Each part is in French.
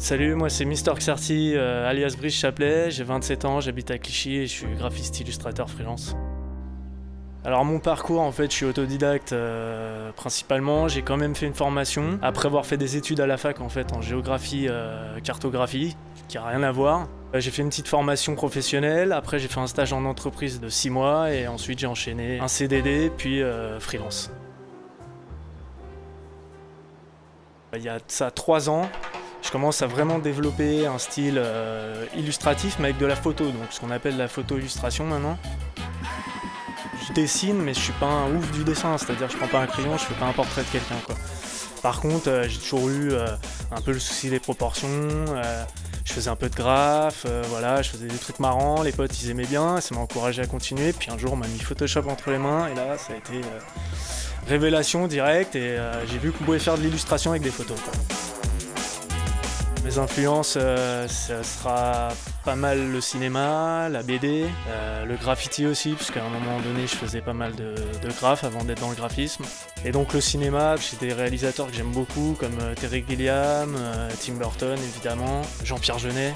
Salut, moi c'est Mister Xarty, euh, alias Brice Chaplet, j'ai 27 ans, j'habite à Clichy et je suis graphiste illustrateur freelance. Alors mon parcours en fait je suis autodidacte euh, principalement, j'ai quand même fait une formation après avoir fait des études à la fac en fait en géographie euh, cartographie qui a rien à voir. J'ai fait une petite formation professionnelle, après j'ai fait un stage en entreprise de 6 mois et ensuite j'ai enchaîné un CDD puis freelance. Il y a ça 3 ans, je commence à vraiment développer un style illustratif mais avec de la photo, donc ce qu'on appelle la photo illustration maintenant je dessine, mais je suis pas un ouf du dessin, c'est-à-dire je prends pas un crayon, je fais pas un portrait de quelqu'un. Par contre, euh, j'ai toujours eu euh, un peu le souci des proportions, euh, je faisais un peu de graphe, voilà, je faisais des trucs marrants, les potes ils aimaient bien, ça m'a encouragé à continuer, puis un jour on m'a mis Photoshop entre les mains, et là ça a été révélation directe, et j'ai vu qu'on pouvait faire de l'illustration avec des photos. Mes influences, euh, ça sera pas mal le cinéma, la BD, euh, le graffiti aussi, puisqu'à un moment donné je faisais pas mal de, graphes avant d'être dans le graphisme. Et donc le cinéma, j'ai des réalisateurs que j'aime beaucoup, comme euh, Terry Gilliam, Tim Burton évidemment, Jean-Pierre Jeunet,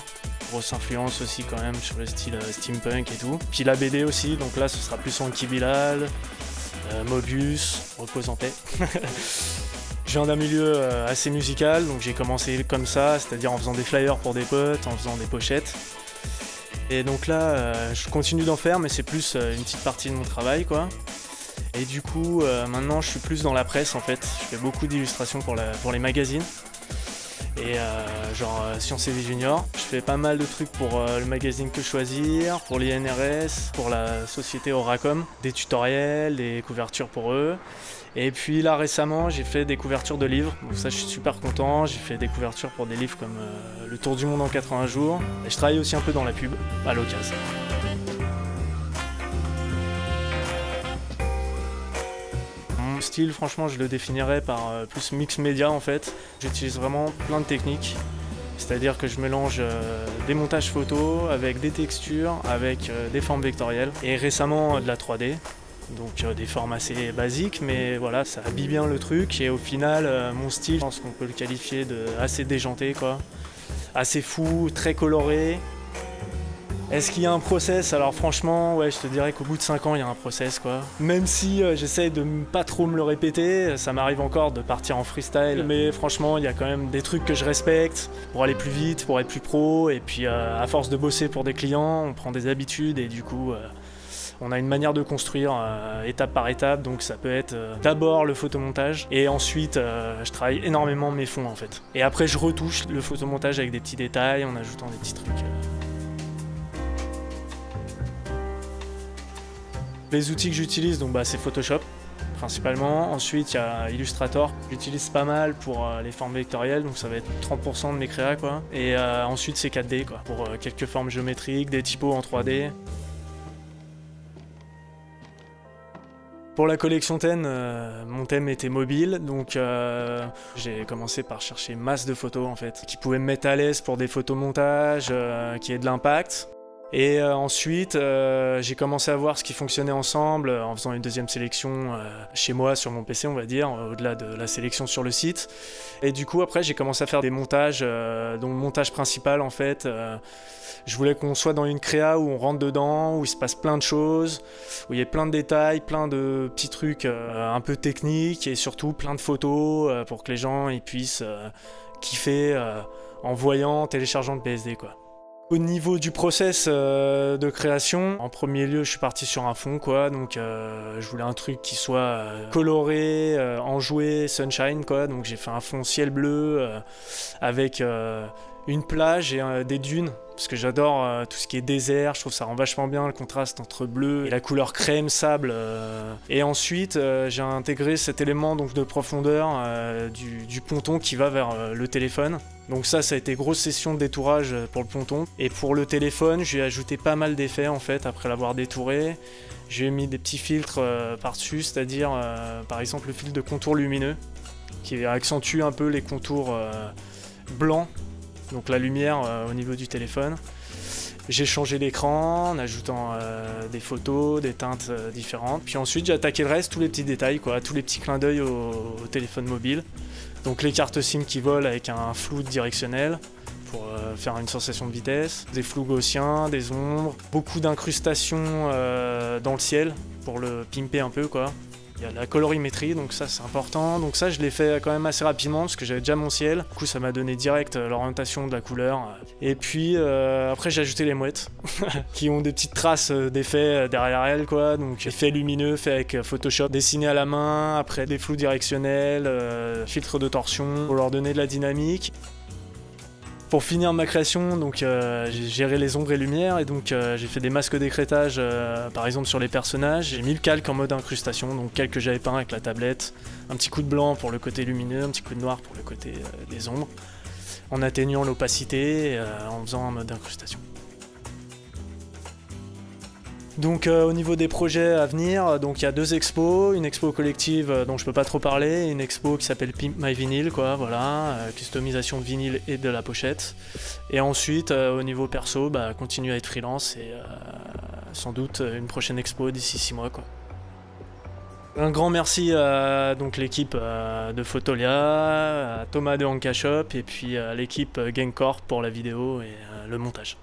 grosse influence aussi quand même sur le style steampunk et tout. Puis la BD aussi, donc là ce sera plus Anki Bilal, Mobius, repose en paix. Je viens d'un milieu euh, assez musical, donc j'ai commencé comme ça, c'est-à-dire en faisant des flyers pour des potes, en faisant des pochettes. Et donc là, euh, je continue d'en faire, mais c'est plus euh, une petite partie de mon travail, quoi. Et du coup, maintenant, je suis plus dans la presse, en fait. Je fais beaucoup d'illustrations pour, pour les magazines et euh, genre euh, Sciences et Vie Junior. Je fais pas mal de trucs pour euh, le magazine Que Choisir, pour l'INRS, pour la société Oracom, des tutoriels, des couvertures pour eux. Et puis là récemment j'ai fait des couvertures de livres, donc ça je suis super content, j'ai fait des couvertures pour des livres comme Le Tour du Monde en 80 jours, et je travaille aussi un peu dans la pub, à l'occasion. Style, franchement, je le définirais par euh, plus mix média en fait. J'utilise vraiment plein de techniques. C'est-à-dire que je mélange euh, des montages photos avec des textures, avec euh, des formes vectorielles et récemment de la 3D. Donc des formes assez basiques, mais voilà, ça habille bien le truc et au final, mon style, je pense qu'on peut le qualifier de assez déjanté quoi. Assez fou, très coloré, est-ce qu'il y a un process? Alors franchement, ouais, je te dirais qu'au bout de 5 ans, il y a un process quoi. Même si euh, j'essaye de pas trop me le répéter, ça m'arrive encore de partir en freestyle. Mais franchement, il y a quand même des trucs que je respecte pour aller plus vite, pour être plus pro. Et puis euh, à force de bosser pour des clients, on prend des habitudes et du coup... Euh, on a une manière de construire étape par étape, donc ça peut être d'abord le photomontage et ensuite je travaille énormément mes fonds en fait. Et après je retouche le photomontage avec des petits détails en ajoutant des petits trucs. Les outils que j'utilise, donc bah, c'est Photoshop principalement. Ensuite, il y a Illustrator. J'utilise pas mal pour euh, les formes vectorielles, donc ça va être 30% de mes créas. Quoi. Et euh, ensuite, c'est 4D quoi, pour euh, quelques formes géométriques, des typos en 3D. Pour la collection thème, mon thème était mobile, donc j'ai commencé par chercher masse de photos en fait, qui pouvaient me mettre à l'aise pour des photomontages, qui aient de l'impact. Et euh, ensuite, euh, j'ai commencé à voir ce qui fonctionnait ensemble euh, en faisant une deuxième sélection chez moi sur mon PC, on va dire, au-delà de la sélection sur le site. Et du coup, après, j'ai commencé à faire des montages, dont le montage principal, en fait, je voulais qu'on soit dans une créa où on rentre dedans, où il se passe plein de choses, où il y ait plein de détails, plein de petits trucs un peu techniques et surtout plein de photos pour que les gens puissent kiffer en voyant, téléchargeant le PSD, quoi. Au niveau du process euh, de création, en premier lieu, je suis parti sur un fond, quoi. Donc, euh, je voulais un truc qui soit euh, coloré, enjoué, sunshine, quoi. Donc, j'ai fait un fond ciel bleu avec une plage et des dunes parce que j'adore euh, tout ce qui est désert, je trouve ça rend vachement bien le contraste entre bleu et la couleur crème sable. Euh. Et ensuite, euh, j'ai intégré cet élément donc de profondeur du, ponton qui va vers le téléphone. Donc ça, ça a été grosse session de détourage pour le ponton. Et pour le téléphone, j'ai ajouté pas mal d'effets en fait après l'avoir détouré. J'ai mis des petits filtres par-dessus, c'est-à-dire par exemple le filtre de contour lumineux qui accentue un peu les contours blancs donc la lumière euh, au niveau du téléphone. J'ai changé l'écran en ajoutant euh, des photos, des teintes euh, différentes. Puis ensuite j'ai attaqué le reste, tous les petits détails, quoi, tous les petits clins d'œil au, téléphone mobile. Donc les cartes SIM qui volent avec un flou directionnel pour faire une sensation de vitesse, des flous gaussiens, des ombres, beaucoup d'incrustations dans le ciel pour le pimper un peu quoi. Y a la colorimétrie, donc ça c'est important. Donc ça je l'ai fait quand même assez rapidement parce que j'avais déjà mon ciel. Du coup ça m'a donné direct euh, l'orientation de la couleur. Et puis après j'ai ajouté les mouettes qui ont des petites traces d'effets derrière elles quoi. Donc effets lumineux fait avec Photoshop, dessiné à la main, après des flous directionnels, filtres de torsion pour leur donner de la dynamique. Pour finir ma création, donc euh, j'ai géré les ombres et lumières et donc euh, j'ai fait des masques d'écrêtage euh, par exemple sur les personnages. J'ai mis le calque en mode incrustation, donc calque que j'avais peint avec la tablette, un petit coup de blanc pour le côté lumineux, un petit coup de noir pour le côté des ombres, en atténuant l'opacité, en faisant un mode incrustation. Donc euh, au niveau des projets à venir, donc il y a deux expos, une expo collective euh, dont je peux pas trop parler, une expo qui s'appelle Pimp My Vinyl, quoi, voilà, euh, customisation de vinyle et de la pochette. Et ensuite au niveau perso, bah, continuer à être freelance et sans doute une prochaine expo d'ici six mois, quoi. Un grand merci à donc l'équipe de Photolia, à Thomas de Hanka Shop et puis à l'équipe Gangcorp pour la vidéo et le montage.